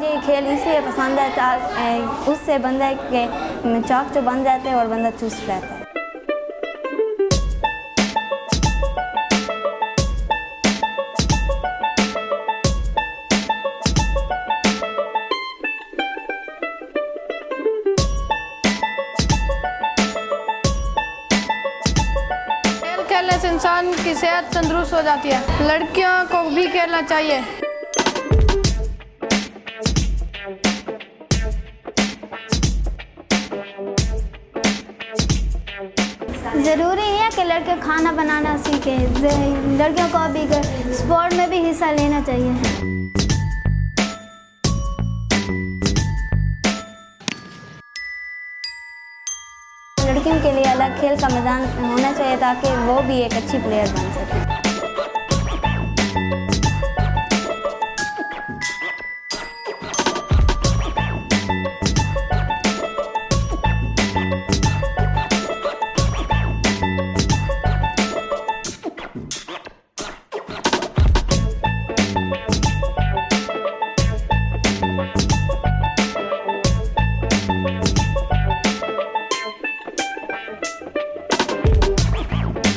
مجھے یہ کھیل اس لیے پسند ہے اس سے بندہ کے چاک جو بن جاتے ہیں اور بندہ چست رہتا ہے۔ کھیل کھیلنے سے انسان کی صحت تندرست ہو جاتی ہے۔ لڑکیوں کو بھی کھیلنا چاہیے۔ ضروری ہے کہ لڑکے کھانا بنانا سیکھیں۔ لڑکیوں کو بھی اسپورٹ میں بھی حصہ لینا چاہیے۔ لڑکیوں کے لیے الگ کھیل کا میدان ہونا چاہیے تاکہ وہ بھی ایک اچھی پلیئر بن سکے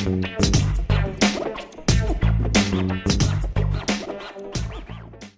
Thank you.